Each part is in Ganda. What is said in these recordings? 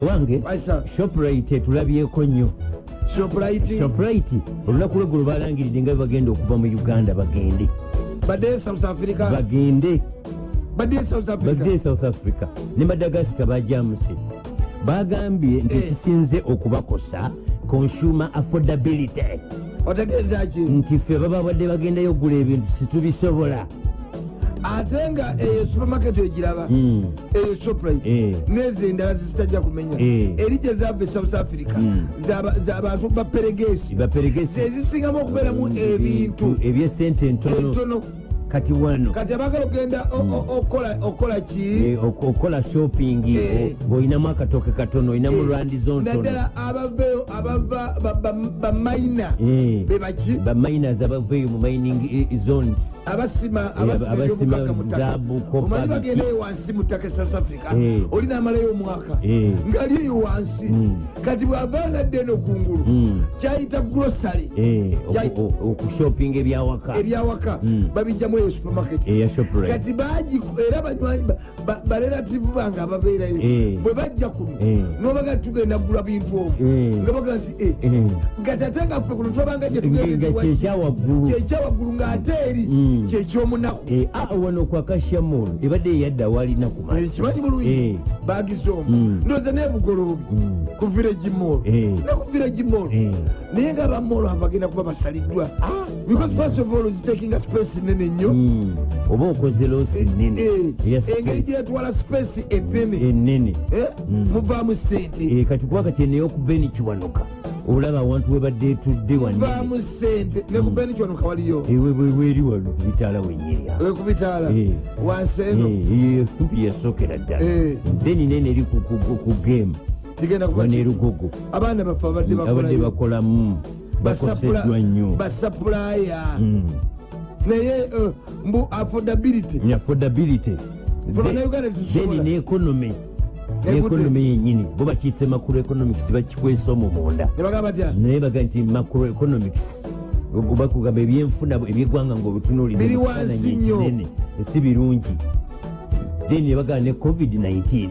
wange shoprite tulabyeko nnyo shoprite? Olunaku lweggulo balangiridde nga bagenda okuva mu uganda bagende. Africa? Bagende. Badde south africa? Ne madagasika bajamuse bagambye nti Eh. kisinze okubakosa consumer affordability. Otegeeza ki? Nti ffe baba badde bagendayo okugula ebintu situbisobola ate nga eyo supermarket egiraba Mm. eyo shoprite. Eh. nezo endala zizitajja kumenya. Eh. eri gye zava e south africa. Mm. zaba- zabantu baperegesi zezisingamu okubeeramu ebintu. ebyesente entono kati wano kati abagala okgenda o- o- okola- okola ki Eh, ok- okola shopping Eh. ng'olinamu akatoke katono olinamu lwandizo ntono naddala abaveyo abava ba- ba- bamayina Eh. bebaki baminers abaveeyo mu mining eh, zones abasima Eh, zaabu, omanyi biki. bagendayo wansi mu ttaka e south africa Eh. oli namalayo omwaka Eh. ngaali eyo wansi Mm. kati bwavaanadde eno kungulu Mm. kyayita grosary Eh, oku- Yai- o- okushoppinga ebyawaka eryawaka Mm. babijjamu eyo supermarket shoprite kati baagi era banywanyi ba- ba- barelative bange ababeerayo Eh. bwe bajja kuno Eh. nobaga tugenda kugula bintu omwo Eh. nga baga nti eh, Eh. gatate nga ffe kuno twabanga nga kyekyawaggulu ng'ate eri Mm. kyekyomunaku Eh, ah, wano kwa kashamol ebadde eyadda walina ku Eh, kimanyi bulungi Eh. bagize omwo Mm. ndowooza nebugoloobi Mm. ku village mall Eh. ne ku village mall Eh. naye nga bamolo abagenda kuba basaliddwa because first of all zitakinga space nene nnyo Mm. oba okoze loosi nene. Eh, eya engeri space gyetwala space enene enene Eh, Mm. muvaamu sente. Eh, kati kuba kati eneyo ku beni kiwanuka olaba awantu webadde etudde wanene muvaamu sente. Ne ku beni kyonuka waliyo? Weri wano kubitaala wenyerya Eh. wansi eno? Kumpi yasookera ddala. Eh. then nene eri ku- game. Kigenda kuba wano ki- erugogo abaana baffe abadde bakolamu. Bakoseddwa nnyo. basapulaya. Naye eh, mbu affordability. Ne affordability. Then- neeconomy Egudde. neeconomy yenyini bo bakiyise macro economics bakikwesa omwo munda ne naye baga nti macro economics bakugamba ebyenfuna ebyeggwanga ngaobutunuulira Biri mu kifaananyi wansi nnyo. ekinene, si birungi. Then nebagaa ne covid-19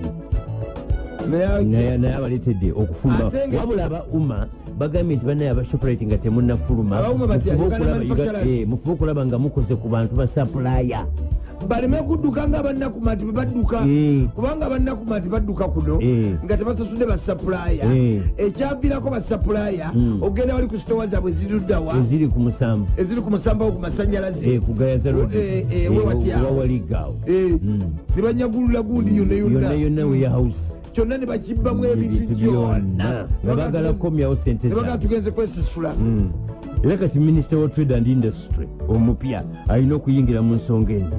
naye abaleetedde nga- wabula aba umma bagambye nti banaye abashoprite nga temunnafuluma Mufube eh, mufube okulaba nga mukoze ku bantu basapulaya baleme kudduka nga bannakumati bwe badduka. Eh. kubanga bannakumati badduka kuno Eh. nga tebasasudde basapulaya Eh. ekyaviirako basapulaya Mm. ogenda wali ku sitowa zaabwe ziruddawa eziri ku musanvu. Eziri ku musambawo ku masanyalaze Eh, ku gayaza road. Eh, eh, Mm. ne banyagulula gundi yonna yonna. Yonna weyahouse kyonna ne bakibbamu ebintu byonna. nga bagala kukomyawo sente ne bagaa zaabwe tugenze kwesasula. Mm. era kati minisita wa trade and industry omupya alina okuyingira mu nsonga eno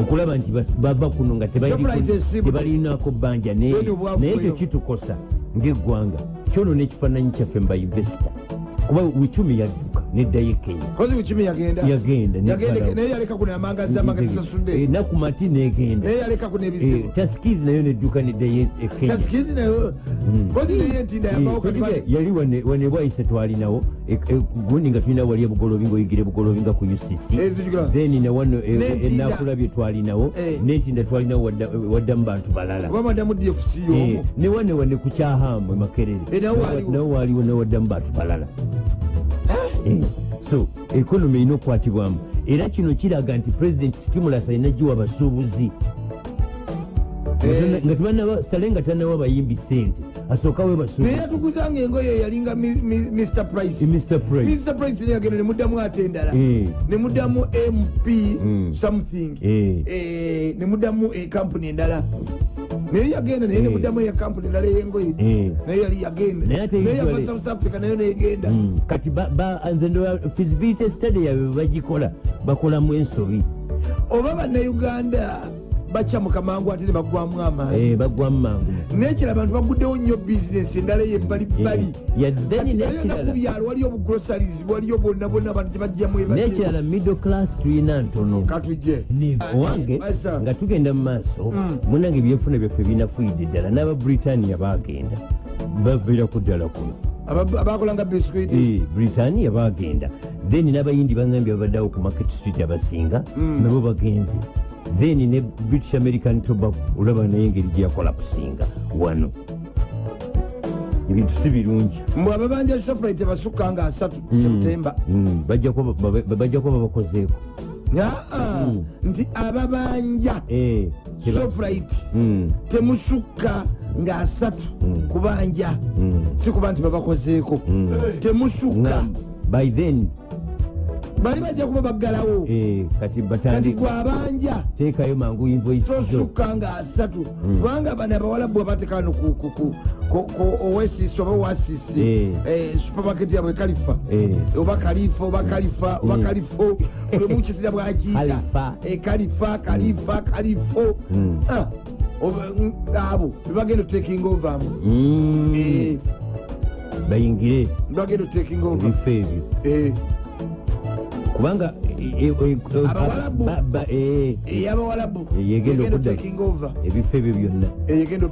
okulaba nti ba- bava kuno nga tebalinako bbanja naye ekyo kitukosa ng'eggwanga. Kyonoona ekifaananyi kyaffe mbainvesita kuba wicumi yadduka neddayo e kenya kozi wikimi yagenda yagenda yaleka kuno amangazi amanga Eh, nakumati negenda. Naye yaleka kuno ebizibu taskizi nayo nedduka neddayo e kenya tasikizi nayo kozi naye entinda yavawo kati bali- yali wane- bwaise twalinawo gundi nga tulina wali ebugolobi ngaoyigira ebugolobi nga ku ucc Eh, then nawano enakulabye twalinawo Eh. nentinda twalinawo wadda- waddamu bantu balala. Oba madamu dfc Eh, yomu ne wane ku kyahamu emakerere Eh, nawo waliwo. newaddamu bantu balala. Eh, so ekonomi erina okukwatibwamu era kino kiraga nti president stimulus alina giwa basuubuzi Eh. nga tebanaba sale nga tanawa bayimbi sente asookawe naye basuubuzi yatuguzanga engoye yalinga mr price. Mr price. Mr price ne yagenda nemuddamu ate endala. Eh. nemuddamu mp Mm. something. Eh. Eh, nemuddamu ekampuni endala naye yagenda naye Eh. nemuddamu ekampuni endala eyengoye? Eh. naye yali yagenda Naye yava south africa nayo negenda. Mm, kati nze ndola feasibility study yabwe bagikola bakolamu ensobi. Oba bannayuganda bakyamuka mangu ate ne baggwamu amaanyi Eh, bagwamu mangu nekira abantu baguddewo nnyo bizinesi endala nayo nekirala nakubyalo waliyo obugrosaries waliyo bonna bonna abantu tebajjamu nekirala middle class tulina ntono. Katujje owange nga tugenda mu maaso munange ebyefuna byaffe binafuyidde ddala n'aba britania bagenda baviiraku ddala kuno. Aba- abakolanga biskuiti Eh, britania bagenda then n'abayindi bagambye babaddewo ku market street abasinga nabo bagenze then ne british american tobacco olaba naye engeri gyeyakola kusinga. Wano. Ebintu si birungi. Mbwe ababanja shoprite basukka nga asatu septemba Mm, bajja kuba ba- bajja kuba babakozeeko aa nti ababanja Eh, Mm, temusukka nga asatu kubanja. Mm, si kuba nti babakozeeko. Temusukka. By then bali bajja kuba baggalawo. Eh, kati gwe abanja teekayo mangu tosukka nga asatu. Kubanga bano abawalabu abatekano oasis oba oasisi Eh. supermarket yabwe kalifa Eh. oba kalifa oba kalifa oba kalifo buli mukisira bwakiyita Kalifa. Eh, kalifa kalifa kalifo. Ah, mm, abo bebagenda otaking ovaamu Mm, bayingire. Bagenda otaking over. Ebifo ebyo. Eh, kubanga eh, eh, eh, eh, ey'abawalabu yegenda egenda okudda- otaking over ebifo ebyo byonna. Eyegenda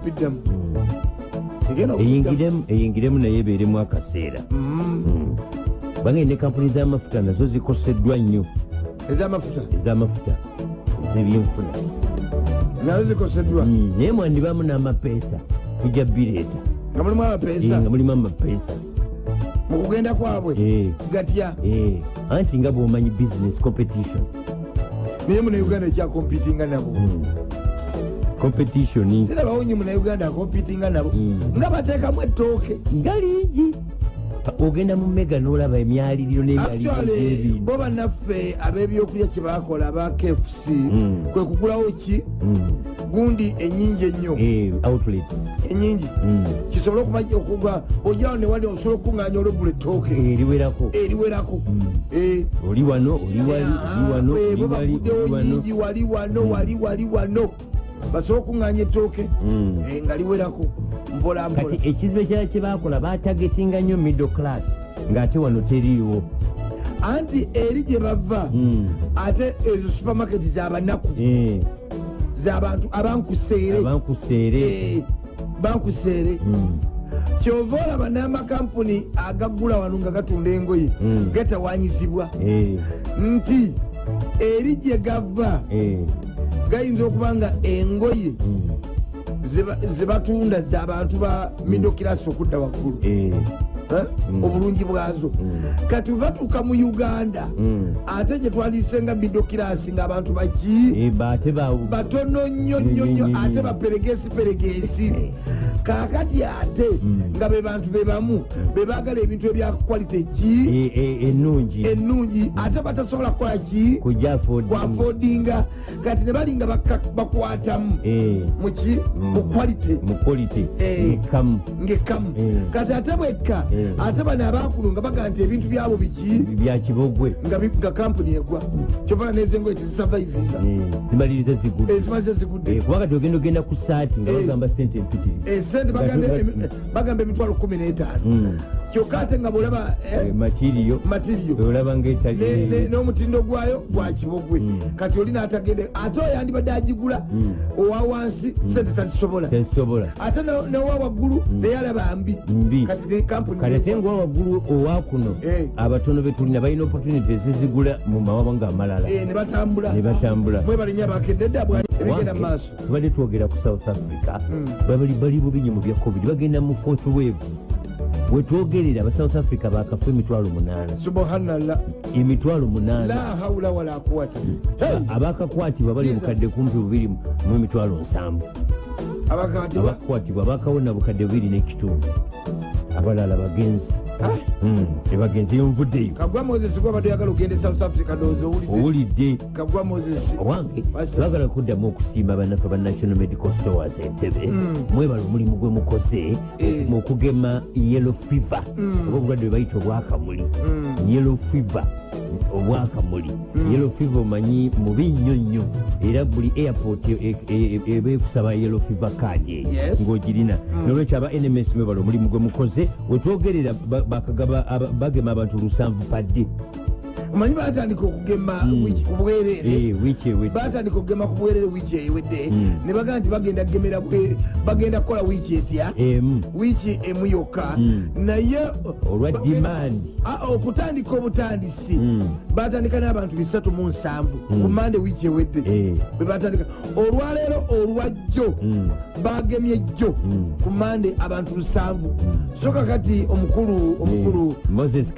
egenda okuddamu. eyingiremu naye ebeeremu akaseera. Mm. bange ne kampuni z'amafuta nazo zikoseddwa nnyo. Ez'amafuta? Ez'amafuta. Ez'ebyenfuna nazo zikoseddwa? Naye mwandibamu n'amapeesa. Tujja bireeta nga mulimu amapeesa mu kugenda kwabwe. Eh, gatya eh, anti nga bwomanyi business competition. Naye munauganda ekyakompitinga nabo. Mm. competition sirabawo nyo munauganda akompitinga nabo. Mm. nga bateekamu ettooke. Nga liigi ogenda mu mega n'olaba emyaliriro n'emyaliriro bo bannaffe ab'ebyokulya kye baakola aba kfc Mm. kwe kugulawo ki? Mm. gundi enyingi ennyo. Eh, enyingi Mm. kisobole okuba- ogirawo newali osobola okukuŋŋaanya olwegula ettooke. Eh, eriwerako eriwerako Eh, oli wano oli wali oli wano Bwe oli wali wali wano wali wali wano basobole okuŋŋaanya ettooke Mm. eh, nga liwerako mpola mpola. Kati ekizibu ekirala kye baakola batagetinga nnyo middle class ng'ate wano teriiwo. Anti eri gye bava Mm. ate ezo supermaketi zabanaku Eh, zabantu abankuseere. Eh, bankuseere. Mm. kyova olaba n'amakampuni agagula wano nga gatunda engoye gatawanyizibwa nti eri gye gava gayinza okuba nga engoye mm, zeba- zebatunda zabantu ba midokirasi okudda waggulu. Eh, Eh? obulungi bwazo. Mm. kati batuuka mu uganda mm. ate gye twaliisenga midokirasi ng'abantu baki Eh, baate ba batono nnyo nnyo nnyo ate baperegesi peregesi kaakati ate nga be bantu be bamu be baagala ebintu ebya kwalite ki? Eh, eh, ennungi. Ate batasobola kukola ki? Kwafodinga kati ne balinga baka- bakwatamu. Eh, muki? Mu kwalite mu quality. Eh. ekamu ngekamu Mm. kati ate bwekka Mm. ate bano abankulu nga baga nti ebintu byabo biki? Bya kibogwe. Nga kampuni egwa. Kyovana nezengoye tizisavaivinga Eh, zimaliriza zigulu ezimaliza zigudde. Eh, kubanga tiogenda ogenda ku saati nga Eh. bagamba sente empitirivu. Esente bagamba emitwalo kumi n'etaano. Mm. kyokka ate nga bwolaba Eh, materiyo matiriyo olaba ngaetali ne- n'omutindo gwayo gwa kibogwe. Kati oli n'atagende ate oyo andibadde agigula owa wansi sente tazisobola ate newa waggulu neyalaba mbi. Mbi. Kati ngawa waggulu owa kuno Eh. abatono betulina balina opportunity ezizigula mu mawanga amalala. Eh, ne batambula. Ne batambula. Mwebalinya bakedde bwa ebigenda mu maaso. tubadde twogera ku south africa babali bali bubi nnyo mu bya covid bagenda mu fourth wave wetwogerera aba south africa bakafa emitwalo munaana subhanallah. Emitwalo munaana la haula wala Hey! abakakwatibwa bali Jesus. bukadde kumpi bubiri mu emitwalo nsanvu abakatibwa abakukwatibwa bakawona bukadde bubiri n'ekitundu. Abalala bagenzi Mm, ebagenzi yonvuddeyo kagwa moses gwabadde oyagala ogende e south africa ndowooza owulidde? Kagwa moses owange Basi. twagala kuddamu okusiima bannaffe ba national medical stores entebe. Mwebala omulimu gwe mukoze Eh. mu kugema yellow fever. Oba obulwadde bwe bayita obwakamuli. Yellow fever obwakamuli yellow fever omanyi mubi nnyo nnyo. Era buli airport e- e- e- eba ekusaba yellow fever card eyo ng'ogirina. Nolwekyo aba nms mwebala omulimu gwe mukoze wetwogerera bagema abantu lusanvu padde omanyi batandika okugema Mm. wiki ku bwerere? Eh, wiiki batandika okugema ku bwerere wiiki ewedde Mm. ne bagamba nti bagenda kugemera bagenda kukola wiiki etya? Wiiki emu yokka. Mm. naye olwa dimandi okutandika obutandisi. Batandika n'abantu bisatu mu nsanvu ku mande wiiki ewedde Eh. bwe batandika olwaleero olwajjo bagemye jjo ku mande abantu lusanvu so kakati omukulu omukulu moses eh,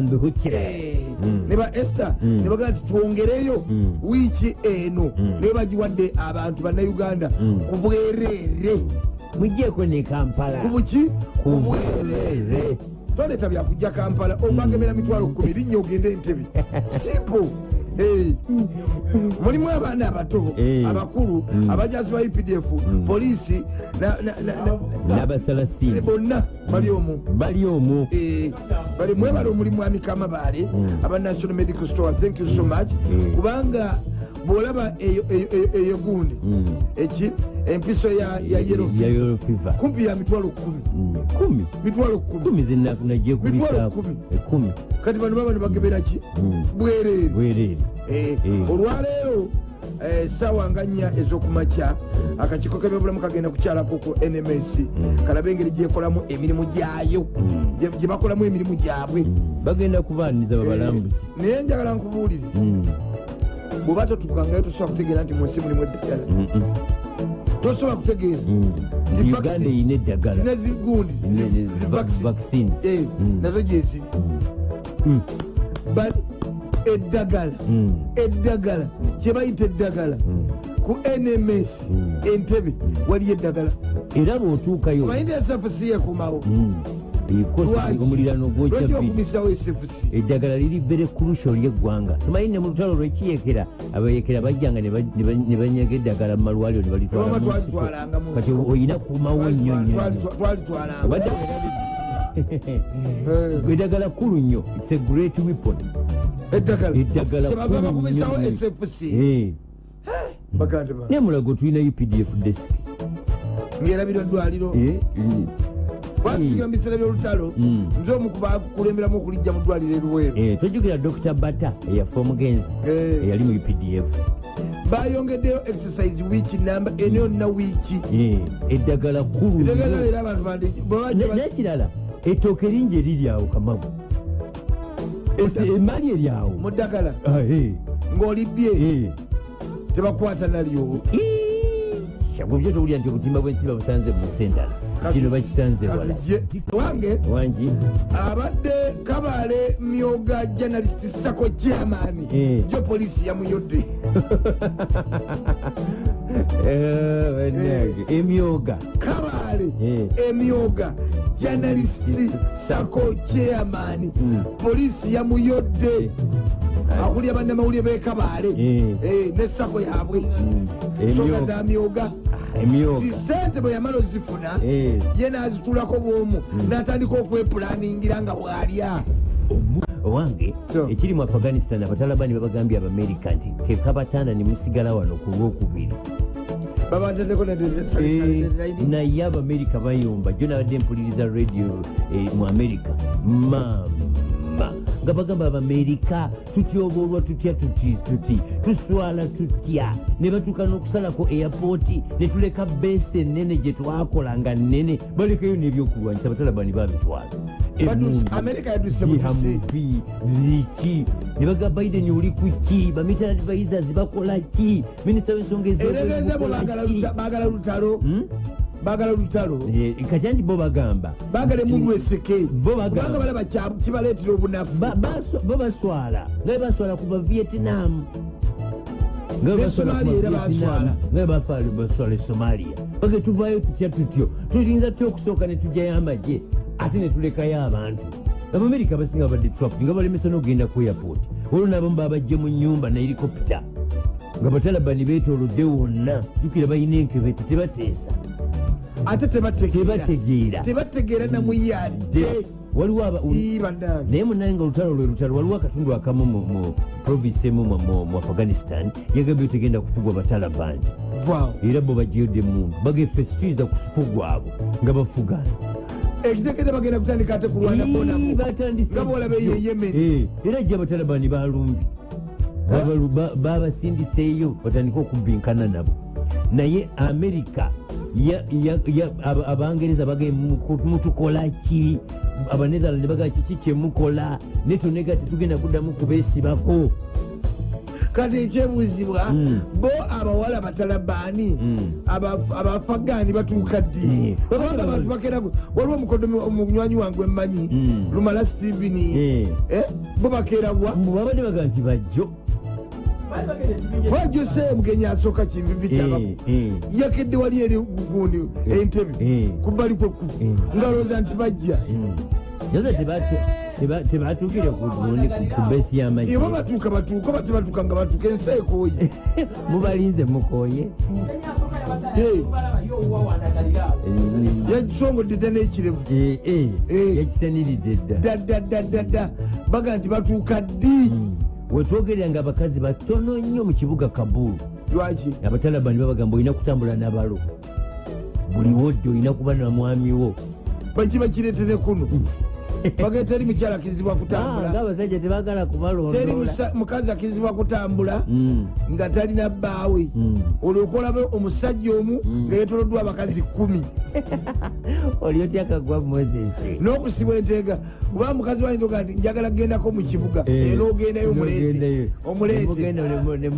Nduhukire. Eh, Mm. ne ba esther Mm. ne bagamba nti twongereyo Mm. wiiki eno naye bagiwadde abantu bannayuganda ku bwereere mujjeko ne kampala. Ku buki? Ku bwereere toleeta byakujja kampala obagemera mitwalo kumi linnya ogende entebe simple. Mulimu abaana abato Eh. abakulu Mm. abajazi ba updf poliisi na- na- na- na- n'abasalasini bonna bali omwo bali Eh, bali mwebale omulimu mwami kamabaale Mm. aba national medical store thank you so much Mm. kubanga bwolaba eyo- gundi Mm. eki empiso ya yellow fever. Kumpi ya mitwalo kumi. Mm. kumi. Mitwalo kumi. Kumi zenagiye Mitwalo kubisaako kumi. ekumi kati bano baba nebagemera ki? Mm. bwereere bwereere Eh, Mm. olwaleero eh, sawa nga nnya ez'okumakya. Akakiiko k'ebyobulamu kagenda kukyalako ku nms Mm. kalabe engeri gyekolamu emirimu gyayo. Gye bakolamu emirimu gyabwe. Bagenda kubaaniza babalambuzi Eh, naye njagala nkubuulire. Bw'oba totukangayo tosobola kutegeera nti munsi mulimu eddagala tosobola kutegeera mm. Zi uganda vaccine. eyina eddagala zigundi Ne- ne- zi va- vaccine. vaccines. Mm. nazo gyeziri Mm. but eddagala Mm. eddagala kyebayita eddagala Mm. ku nms Mm. entebe waliyo eddagala era bw'otuukayo omanyi esfc yekumawo Eddagala liri vere kurusho ly'eggwanga tumanyi ne mu lutalo lwekiyekera abayekera bajjanga ne ba- ne ba- ne banyaga eddagala mu malwaliro ne balitwala Oba mu nsiko. twalitwalanga mu kati nsiko. olina kumawo nnyo nnyo nnyo. twalitwalanga. Obadde werabidde. eddagala kulu nnyo. Its a great weapon. Eddagala. Eddagala Kyebava kulu bakumisawo nnyo. Nnyo. sfc Eh, baganda ba naye mulago tulina updf desk. Ngerabira ddwaliro Eh, mm. twatugira mu biseera byolutalo Mm. nze omu kubakulemberamu okulijja mu ddwaliro eruweero Eh, tojjukira dr. Bata eyafa omugenzi Eh. eyali mu updf bayongeddeyo exercise wiiki namba eno yonna wiiki Eh, eddagala kulu eddagala era abantu nekirala ettooke lingi eriri awo kamagu. Emaali eri awo. Mu ddagala ng'olibbye eh. tebakwata nalyo. Bwebyo towulira nti obutimba bw'ensiba busanze mu sendala kino bakisanze wala. wange wangi? abadde kabaale myoga journalist sako Eh. jo poliisi yamuyodde Eh, bannange. Emyoga. Kabaale Eh. emyoga journalist sako chairman Mm. poliisi yamuyodde akulya bannamawulire bekabaale Eh. ne sako yaabwe. Mm, nsonga emyoga za myoga emyoga zisente bwe yamala ozifuna Eh. ye nazitulako bwomu natandika okwepulaningira nga bwalya. Owange ekiri mu afghanistan abatalabani babagambye abamerika nti kekabatanda ne musigala wano ku lwokubiri. Eh, naye abamerika bayomba jo nabadde mpuliriza radio eh, mu amerika mama nga bagamba abamerika tutyoboolwa tutya tuti tuti. Tuswala tutya. Ne batuuka n'okusalako airpoti ne tuleka beesi enene gye twakola nga nnene. Balekayo n'ebyokulwanyisa abatalabani babitwala amerika yaduse mutusi bihamuvi biki ne baga biden oli ku ki bamitala advisors bakola ki minisita w'ensonga eregenza bo ezobukola ki bagala lutalo. Hmm? bagala lutalo. Eh, kati anti bo bagamba. Bagala emundu eseke Bo bagamba. kubanga balaba kibaleetera obunafu. Bo baswala. Nga baswala kuva vietnam. Nga baswala e somalia. Bage tuvaayo tutya tutyo? Tuyinza tutya okusooka ne tujjayo amagye ate ne tulekayo abantu. Abamerika abasinga babadde trump nga balemesa n'ogenda ku airport. Olwo n'abamu babajje mu nyumba ne helikopita nga batalabani beetoolodde wonna. Jukira balina enkebete tebateesa. Ate tebategeera. Tebategeera. Namuyadde naye munaye nga olutalo lwe lutalo waliwo akatundu akamu mu- provinsi emu mu- afghanistan yagambye tegenda kufugwa batalabani. Era bo bagiyodde mundu bageffe situyiza kufugwa abo nga bafugana ekitegede bagenda kutandika ate kulwana Ii, bonako batandise. Nga bwolaba eyo yemen era gye abatalabani balumbi babasindiseeyo batandike okubbinkana nabo. Naye amerika abangereza bagaye mutukola ki? Abanetherland bagaa kiki kyemukola ne tonega tetugenda kuddamu kubeesibako kati ekyebuuzibwa Mm. bo abawala batalabaani Mm. abafagaani batuuka ddi Mm. kubanga abantu bakeraku waliwo omukodomi omunywanyi wange emmanyi Mm. lumala steven Eh. bo bakeerawa Mbu babadde baga nti bajjo wajjo se mugenyi asooka kinvivi kyaba Eh, eh. yakedde wali eri gundi entebe kubbali kwekkubo ngalowooza nti bajja Mm. naye tebate- teba- tebatuukire ku beesi y'amagye ibo batuuka batuuka oba tebatuuka nga batuuka ensi ekooye mubalinze mukooye Eh, yakisongodde dda n'ekirevu Eh, eh, yakisaniridde dda. Ddaddaddadda baga nti batuuka ddi? Wetwogerera nga abakazi batono nnyo mu kibuga kabulu lwaki? Abatalabani babagamba olina kutambula nabalo. Buli wodde olina kuba na mwami wo. Bakiba kireetere kuno baga teri mukyala akirizibwa Ah, kutambula ng'abasajja tebagala teri kubalondola musa- mukazi akirizibwa kutambula Mm, nga talina bbaawe. Mm. olyoka olaba omusajja omu nga yetoloddwa abakazi kumi. Oli otya kagwa moses? N'okusibwa enteega kuba mukazi wayinza nti njagala kugendako mu kibuga. Eh, era ogendayo omuleete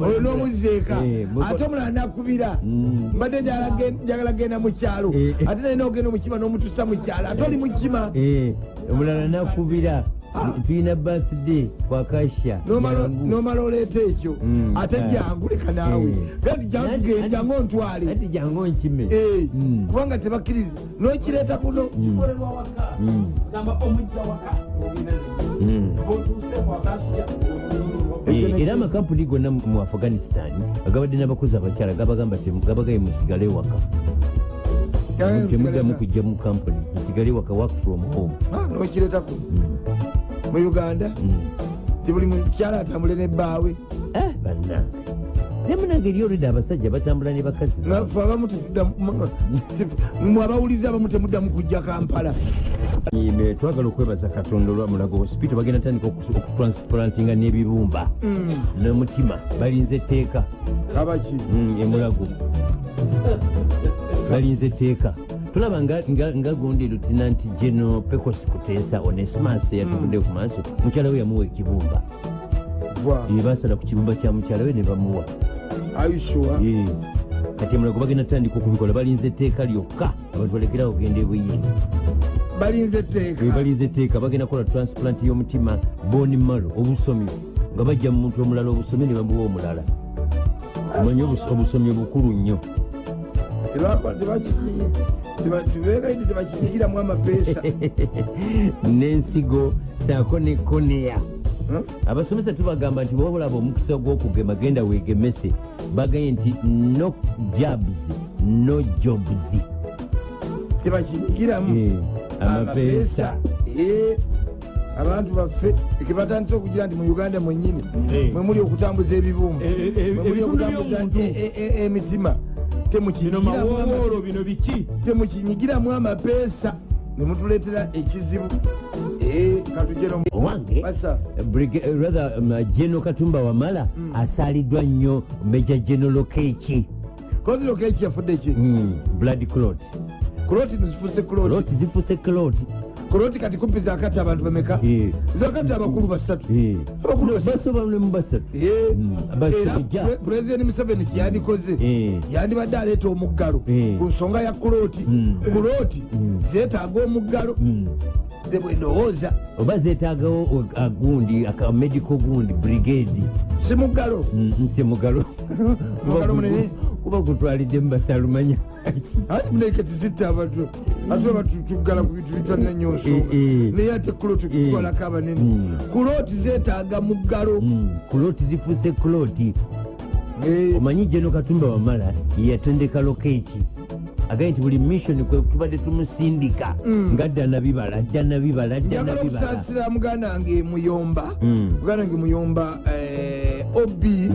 oyo n'omuzeeka muko- ate omulala nakubira. Mm. mbadde njagala gen- njagala kgenda mu kyalo. Eh. ate naye n'ogenda omukima n'omutusa mu kyalo. Ate oli mukima Eh, omulala nakubira tulina birthday kwakasha N'omala- oleeta ekyo? Mm, ate ah. jangu leka naawe. Eh. gati jangu ontwale ati jangu nkime. Eh, Mm. kubanga tebakkiriza. N'okireeta kuno. Kikolebwa waka Mm. gamba omujja waka Mm. Eh, era amakampuni gonna mu- afghanistan agabadde n'abakozi abakyala gabagamba gabagaye musigale waka. Temuddamu kujja mu kampuni. Musigale waka work from home. Ah, n'okireeta kuno mu uganda Mm. ti buli mukyala atambule nebbaawe Eh, bannange ne munange eri olwedde abasajja batambula ne bakazi nafe abamu mwabawuliza abamu temuddamu kujja kampala? Twagala okwebaza katonda olwamulago hospital bagenda tandika oku- okutransplantinga n'ebibumba. N'omutima balinze etteeka. Abaki Mm, emulago. Balinze etteeka tulaba nga- gundi lutinanti geno pecos kuteesa onesimas eyatuvudde ku maaso mukyala we yamuwa ekibumba. Basala ku kibumba kya mukyala we ne bamuwa. Kati emulago bagenda tandika okubikola balinze etteeka lyokka abantu balekera okugenda ebuyini balinze Eh, etteeka bagenda kukola transplant y'omutima boni malo obusomi nga bajja mu muntu omulala obusomi ne bamuwa omulala. Omanye obus- obusomi bukulu nnyo tibegaidi tebakinyigiramu amapeesa n'ensigo saako ne koneya abasomesa tubagamba nti bwobulaba omukisa gw'okugema genda weegemese bagaye nti no jobs no jobs. Tebakinyigiramu Eh, amapeesa Eh, abantu baffe kebatandise okugira nti mu uganda mwenyini Eh. mwemuli okutambuza ebibumba Mwe muli ebitundu okutambuza e- e- e- emitima temukinyigiramu mawowoolo bino biki? Temukinyigiramu amapeesa. Nemutuleetera ekizibu. Eh, owange Briga- eh, rather um, geno katumba wamala asaaliddwa nnyo meja general keeki koziro keki yafudde ki? Mm, blood clot. Nezifuse kuloti clot. Zifuse clot kuloti kati kumpi zakati abantu bameka. Zakati abakulu basatu. Abakulu basatu. era pulezidenti museveni kyeyandikoze Eh. yandibadde aleeta omuggalo ku nsonga ya kuloti Mm. kuloti Mm. zeetaaga omuggalo. Ze bwendowooza oba zeetaagawo agundi aka medical gundi brigade. Si muggalo. Mugalo munene. kuba gutwalidde mu basalumanya ati muneke tizitta abantu ate oba tuggala ku bintu bitwalina nnyo nsonga Eh, eh. naye ate kuloti tutwalako abanene. Mm. kuloti zeetaaga muggalo Mm, kuloti zifuse kuloti Eh, omanyi jeno katumba wamala yeyatendeka lokeeki. Agaye nti buli mission kwe tubadde tumusindika. Nga dda nabibala dda nabibala dda njagala nabibala. okusaasira muganda wange muyomba. Mm. muganda wange muyomba eh, obi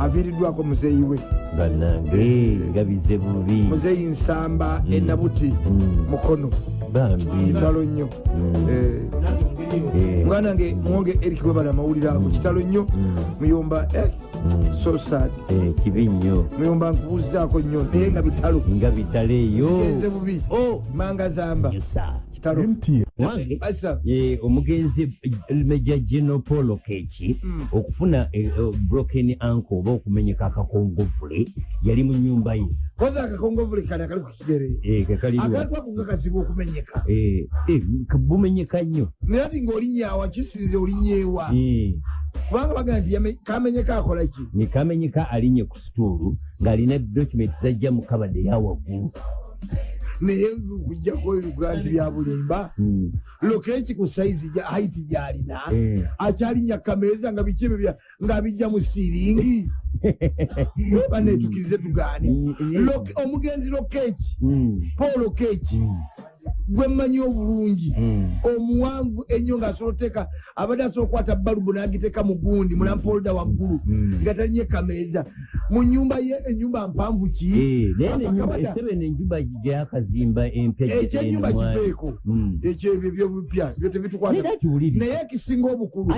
aviiriddwako muzeeyi we. Bannange nga bize bubi. Muzeeyi nsamba enabuti Mm. mukono. Kitalo nnyo. Eh, nange mugeri eyo Eh, mwana nge mwonge erik webala amawulire ago kitalo nnyo. Muyomba eh, so sad. Eh, kibi nnyo. Muyomba nkubuuzizaako nnyo naye nga bitalo. Nga bitalo eyo genze bubi. Oh, manga zamba. Kitalo wange asa omugenzi meja geno paul keki okufuna eh, eh, broken ankle oba okumenyeka akakongovule yali mu nyumba ye. Koza akakongovule kane akali ku kigere. Eh, akantu ako kakasiba okumenyeka Eh, eh, ka- bumenyeka nnyo. Naye ati ngaolinnyawa kisinze olinnyeewa Eh, kubanga bagaa nti yame- kamenyeka akola ki? Nekamenyeka alinye ku situulu ng'alina document zajja mu kabade yawaggulu naye kujjako ebiga nti byabulimba Mm, lokeki ku saizi haiti gyalina eh. akyalinya kameeza nga biki ebyo bya- ng'abijja mu siiringi banetukirize tugaane. Mm, mm. Loke- omugenzi lokeki paul lokeki mm, gwe mmanyi obulungi. Omuwanvu ennyo ng'asobola oteeka abadde asobola okukwata balubu n'agiteeka mu gundi mulampolda waggulu nga talinye kameeza mu nyumba ye enyumba mpanvu ki? Eh, esebe nenyumba gyakazimba empya ekyenyumba kipeeko ekyebyo ebyobupya byo tebitukwata era tuwuliriza naye ekisinga obukulu.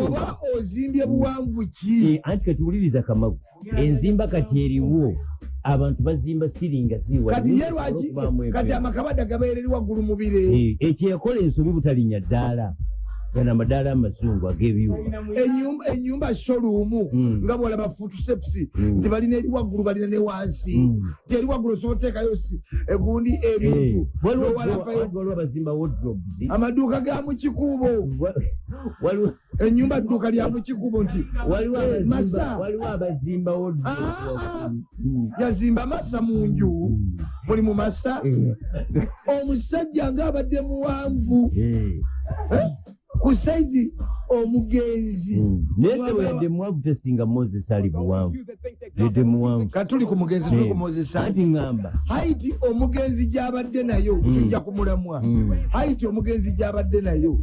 Oba ozimbye buwanvu ki? Eh, anti katuwuliriza kamagu. Enzimba kati eriwo abantu bazimba siringa ziwa kati ye lwaki kati amakabada gabeera eri waggulu mu bire. Ekyo yakola ensobi butalinnya ddaala gana amadaala amazungu ag'ebyuma enyumba showroom Mm. nga bwolaba futusepusi Mm. nti balina eri waggulu balina ne wansi. Mm. ti eri waggulu osobola oteekayo egundi ebintu. N'owalapayo waliwo abazimba wardrobes. Amaduuka ga mu kikubo. Wa- waliwo enyumba dduuka lya mu kikubo nti Eh, Masa. Ah, yazimba masa mu nju. Muli mu masa Eh, omusajja ng'abadde muwanvu eh, Eh, ku saizi omugenzi. Mm. naye sebo yadde muwanvu tesinga moses ali buwanvu. yadde muwanvu. katuli ku mugenzi tuli ku moses anti ŋŋamba haiti omugenzi gy'abadde nayo kijja kumulamwa. Mm. haiti omugenzi gy'abadde nayo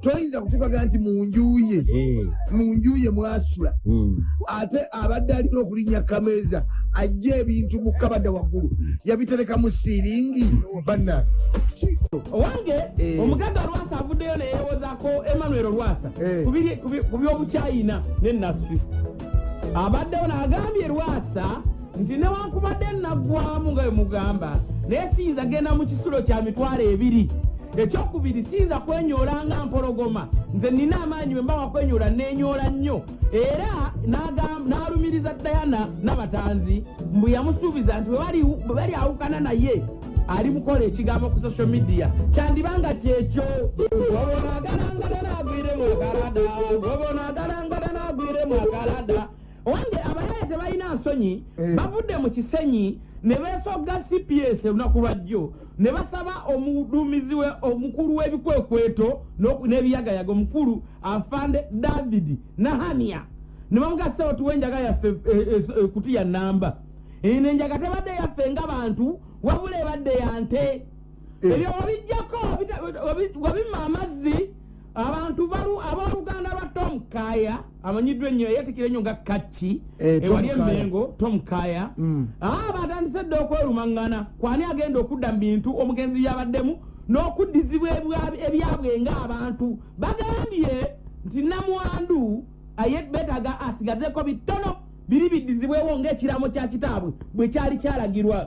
toyinza kutukaga nti mu njuye Eh, mu njuye mwasula. Mm. ate abadde alina okulinnya kameeza ajja ebintu mu kabada waggulu. Yabitereka mu siiringi banna owange Eh. omuganda lwasa avuddeyo neyewozaako emmanuel lwasa. Eh. Biri- ku byobukyayina nenasfi abaddewo n'agambye lwasa nti newankubadde naggwamu nga bwemugamba naye siyinza genda mu kisulo kya mitwalo ebiri. Ekyokubiri siyinza kwenyoola nga mpologoma. Nze nina amaanyi bwe mbawa kwenyoola nenyoola nnyo. Era n'alumiriza dayana n'abatanzi mbwe yamusuubiza nti bwe bali awukana naye ali mukola ekigambo ku social media. Kyandibanga kyekyo obonagalangada nagwire mwakalada owange abayaya tebalina nsonyi Eh. bavudde mu kisenyi ne beesogga cps olunaku lwajjo ne basaba omuduumizi we omukulu w'ebikwekweto n'ebiyagayaga omukulu afande david nahania. Ne bamugasawo tuwe enjaga yaffe eh, eh, eh, kuti ya namba eno enjaga tebadde yaffe ng'abantu wabula ebadde ya nte. Ebyo wabijjako bita- wabi- wabimma amazzi abantu abooluganda lwa tom kaya amanyiddwa ennyo yetikira ennyo nga kacci Eh, Tom ewali Kaya. emmengo tom kaya. Mm. Ah, batandise dde okwerumaŋŋana. Kwani agenda okudda mu bintu omugenzi byabaddemu n'okuddizibwa ebyabwe ng'abantu? Bagambye nti namwandu aye beetaga asigazeeko bitono biri biddizibwewo ng'ekiramo kya kitaabwe bwe kyali kyalagirwa